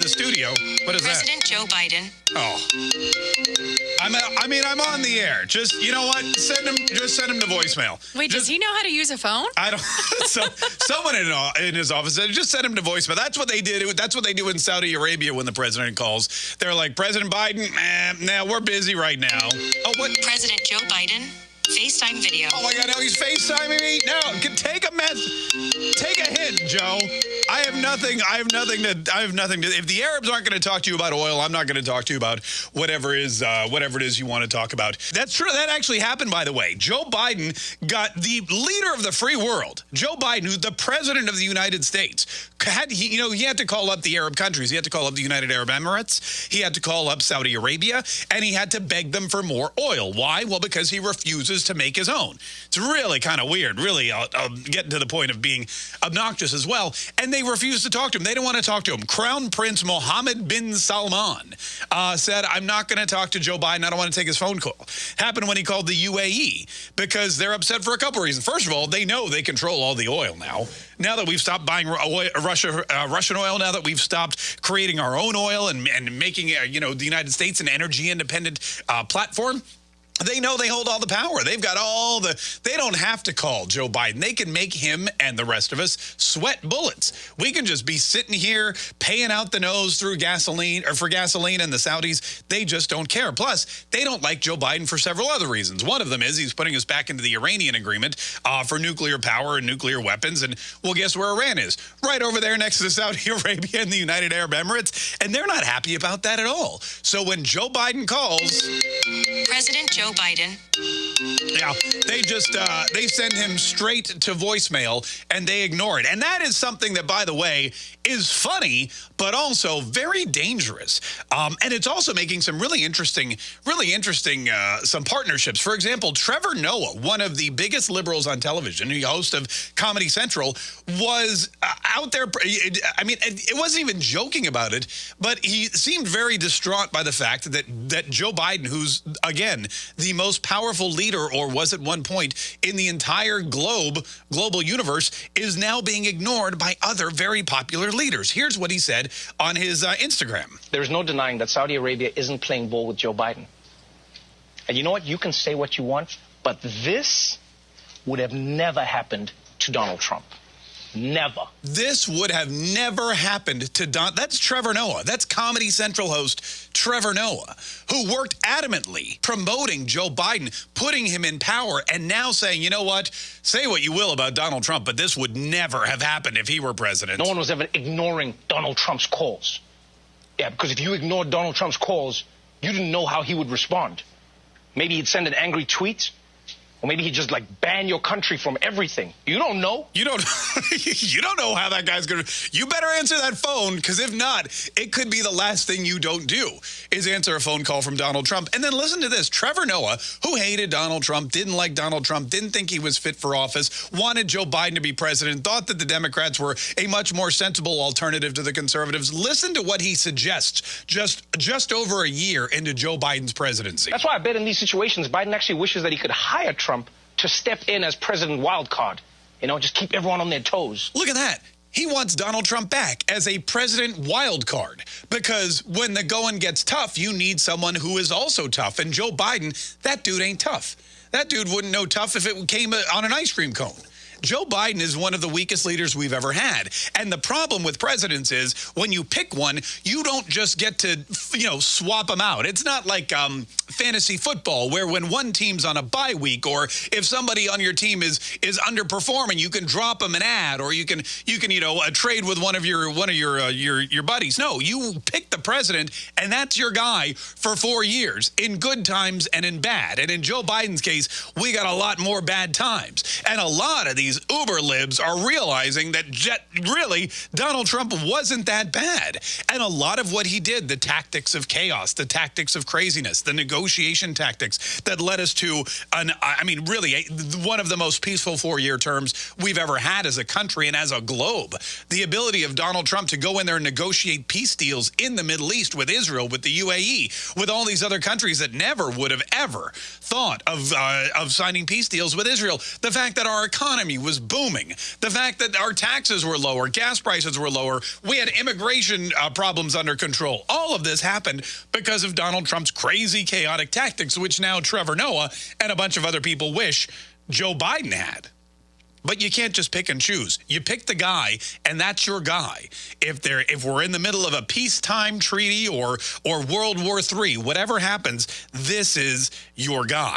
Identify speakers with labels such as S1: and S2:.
S1: the studio. What is that?
S2: President Joe Biden.
S1: Oh. I'm, I mean, I'm on the air. Just, you know what? Send him, just send him to voicemail.
S3: Wait, does he know how to use a phone?
S1: I don't. So, someone in, in his office said, just send him to voicemail. That's what they did. That's what they do in Saudi Arabia when the president calls. They're like, President Biden, eh, nah, we're busy right now. Oh, what?
S2: President Joe Biden. FaceTime video.
S1: Oh my God! Now he's FaceTiming me. Now, can- take a mess. Take a hit, Joe. I have nothing. I have nothing to. I have nothing to. If the Arabs aren't going to talk to you about oil, I'm not going to talk to you about whatever is uh, whatever it is you want to talk about. That's true. That actually happened, by the way. Joe Biden got the leader of the free world, Joe Biden, who's the president of the United States. Had he, you know, he had to call up the Arab countries. He had to call up the United Arab Emirates. He had to call up Saudi Arabia, and he had to beg them for more oil. Why? Well, because he refuses to make his own. It's really kind of weird. Really, I'll, I'll get to the point of being obnoxious as well. And they refuse to talk to him. They don't want to talk to him. Crown Prince Mohammed bin Salman uh, said, "I'm not going to talk to Joe Biden. I don't want to take his phone call." Happened when he called the UAE because they're upset for a couple reasons. First of all, they know they control all the oil now. Now that we've stopped buying oil, Russia, uh, Russian oil, now that we've stopped creating our own oil and, and making, uh, you know, the United States an energy independent uh, platform. They know they hold all the power. They've got all the. They don't have to call Joe Biden. They can make him and the rest of us sweat bullets. We can just be sitting here paying out the nose through gasoline or for gasoline, and the Saudis they just don't care. Plus, they don't like Joe Biden for several other reasons. One of them is he's putting us back into the Iranian agreement uh, for nuclear power and nuclear weapons. And well, guess where Iran is? Right over there next to Saudi Arabia and the United Arab Emirates, and they're not happy about that at all. So when Joe Biden calls.
S2: President Joe Biden.
S1: Yeah, they just uh, they send him straight to voicemail and they ignore it, and that is something that, by the way, is funny but also very dangerous. Um, and it's also making some really interesting, really interesting uh, some partnerships. For example, Trevor Noah, one of the biggest liberals on television, the host of Comedy Central, was uh, out there. I mean, it wasn't even joking about it, but he seemed very distraught by the fact that that Joe Biden, who's again the most powerful leader, or was at one point in the entire globe, global universe, is now being ignored by other very popular leaders. Here's what he said on his uh, Instagram.
S4: There's no denying that Saudi Arabia isn't playing ball with Joe Biden. And you know what? You can say what you want, but this would have never happened to Donald Trump. Never.
S1: This would have never happened to Don. That's Trevor Noah. That's Comedy Central host Trevor Noah, who worked adamantly promoting Joe Biden, putting him in power, and now saying, you know what? Say what you will about Donald Trump, but this would never have happened if he were president.
S4: No one was ever ignoring Donald Trump's calls. Yeah, because if you ignored Donald Trump's calls, you didn't know how he would respond. Maybe he'd send an angry tweet, or maybe he'd just like ban your country from everything. You don't know.
S1: You don't you don't know how that guy's going to You better answer that phone cuz if not, it could be the last thing you don't do is answer a phone call from Donald Trump. And then listen to this. Trevor Noah, who hated Donald Trump, didn't like Donald Trump, didn't think he was fit for office, wanted Joe Biden to be president, thought that the Democrats were a much more sensible alternative to the conservatives. Listen to what he suggests just just over a year into Joe Biden's presidency.
S4: That's why I bet in these situations, Biden actually wishes that he could hire Trump to step in as president wildcard. You know, just keep everyone on their toes.
S1: Look at that. He wants Donald Trump back as a president wild card because when the going gets tough, you need someone who is also tough. And Joe Biden, that dude ain't tough. That dude wouldn't know tough if it came on an ice cream cone. Joe Biden is one of the weakest leaders we've ever had. And the problem with presidents is when you pick one, you don't just get to, you know, swap them out. It's not like um, fantasy football where when one team's on a bye week or if somebody on your team is is underperforming, you can drop them an ad or you can you can, you know, uh, trade with one of your one of your uh, your your buddies. No, you pick the president and that's your guy for 4 years in good times and in bad. And in Joe Biden's case, we got a lot more bad times. And a lot of these uber libs are realizing that jet, really Donald Trump wasn't that bad. And a lot of what he did, the tactics of chaos, the tactics of craziness, the negotiation tactics that led us to an I mean really one of the most peaceful 4-year terms we've ever had as a country and as a globe. The ability of Donald Trump to go in there and negotiate peace deals in the Middle East with Israel, with the UAE, with all these other countries that never would have ever thought of uh, of signing peace deals with Israel. The fact that our economy was booming. The fact that our taxes were lower, gas prices were lower, we had immigration uh, problems under control. All of this happened because of Donald Trump's crazy, chaotic tactics, which now Trevor Noah and a bunch of other people wish Joe Biden had. But you can't just pick and choose. You pick the guy, and that's your guy. If they're if we're in the middle of a peacetime treaty or or World War III, whatever happens, this is your guy.